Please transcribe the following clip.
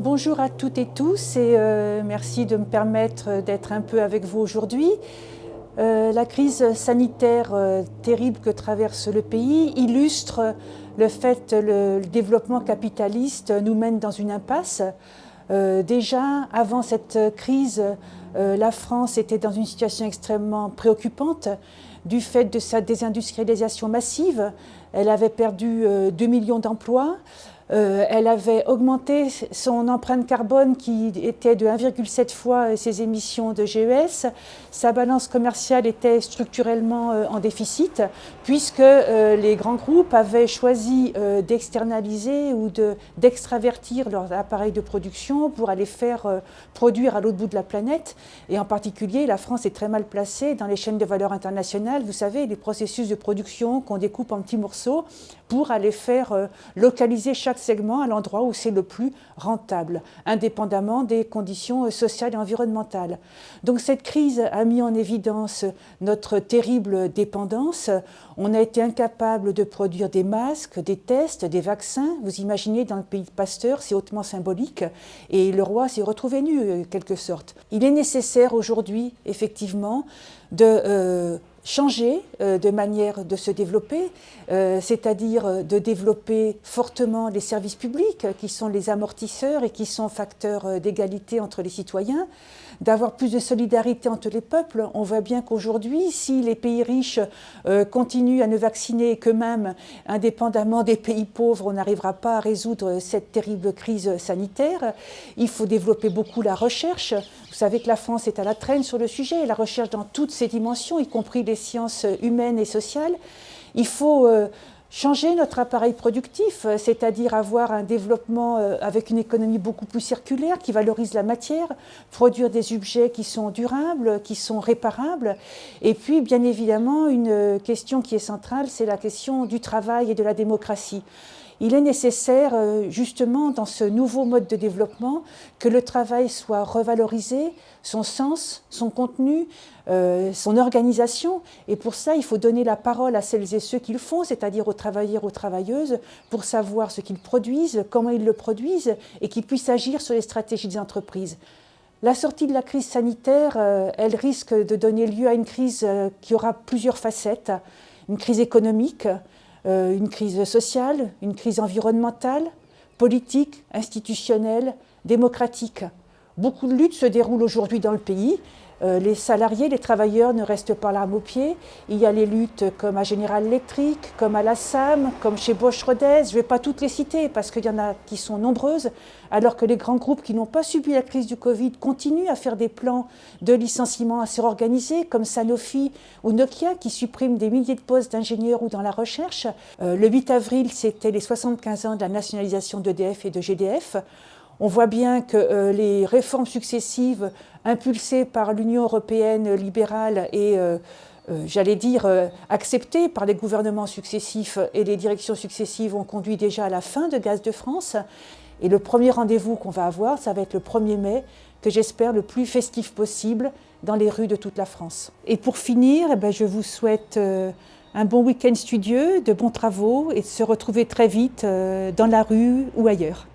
Bonjour à toutes et tous et euh, merci de me permettre d'être un peu avec vous aujourd'hui. Euh, la crise sanitaire euh, terrible que traverse le pays illustre le fait que le, développement capitaliste nous mène dans une impasse. déjà, avant cette crise, la France était dans une situation extrêmement préoccupante du fait de sa désindustrialisation massive. Elle avait perdu 2 millions d'emplois. Euh, elle avait augmenté son empreinte carbone qui était de 1,7 fois ses émissions de GES. Sa balance commerciale était structurellement euh, en déficit puisque euh, les grands groupes avaient choisi d'externaliser ou d'extravertir leurs appareils de production pour aller faire produire à l'autre bout de la planète. Et en particulier, la France est très mal placée dans les chaînes de valeur internationales. Vous savez, les processus de production qu'on découpe en petits morceaux pour aller faire localiser chaque segment à l'endroit où c'est le plus rentable, indépendamment des conditions sociales et environnementales. Donc cette crise a mis en évidence notre terrible dépendance. On a été incapable de produire des masques, des tests, des vaccins. Vous imaginez, dans le pays de Pasteur, c'est hautement symbolique. Et le roi s'est retrouvé nu, quelque sorte. Il est nécessaire aujourd'hui, effectivement, de... Euh, changer euh, de manière de se développer, euh, c'est-à-dire euh, de développer fortement les services publics qui sont les amortisseurs et qui sont facteurs d'égalité entre les citoyens, d'avoir plus de solidarité entre les peuples. On voit bien qu'aujourd'hui, si les pays riches continuent à ne vacciner qu'eux-mêmes, indépendamment des pays pauvres, on n'arrivera pas à résoudre cette terrible crise sanitaire. Il faut développer beaucoup la recherche. Vous savez que la France est à la traîne sur le sujet, la recherche dans toutes ses dimensions, y compris les sciences humaines et sociales. Il faut euh, changer notre appareil productif, euh, c'est-à-dire avoir un développement euh, avec une économie beaucoup plus circulaire qui valorise la matière, produire des objets qui sont durables, qui sont réparables. Et puis, bien évidemment, une question qui est centrale, c'est la question du travail et de la démocratie. Il est nécessaire, justement, dans ce nouveau mode de développement, que le travail soit revalorisé, son sens, son contenu, euh, son organisation. Et pour ça, il faut donner la parole à celles et ceux qui le font, c'est-à-dire aux travailleurs, aux travailleuses, pour savoir ce qu'ils produisent, comment ils le produisent, et qu'ils puissent agir sur les stratégies des entreprises. La sortie de la crise sanitaire, euh, elle risque de donner lieu à une crise euh, qui aura plusieurs facettes. Une crise économique, une crise sociale, une crise environnementale, politique, institutionnelle, démocratique. Beaucoup de luttes se déroulent aujourd'hui dans le pays euh, les salariés, les travailleurs ne restent pas l'arme au pied. Il y a les luttes comme à General Electric, comme à la SAM, comme chez Bosch Rodez. Je ne vais pas toutes les citer parce qu'il y en a qui sont nombreuses, alors que les grands groupes qui n'ont pas subi la crise du Covid continuent à faire des plans de licenciement assez organisés, comme Sanofi ou Nokia, qui suppriment des milliers de postes d'ingénieurs ou dans la recherche. Euh, le 8 avril, c'était les 75 ans de la nationalisation d'EDF et de GDF. On voit bien que euh, les réformes successives impulsées par l'Union européenne libérale et, euh, euh, j'allais dire, acceptées par les gouvernements successifs et les directions successives ont conduit déjà à la fin de Gaz de France. Et le premier rendez-vous qu'on va avoir, ça va être le 1er mai, que j'espère le plus festif possible dans les rues de toute la France. Et pour finir, eh ben, je vous souhaite un bon week-end studieux, de bons travaux et de se retrouver très vite dans la rue ou ailleurs.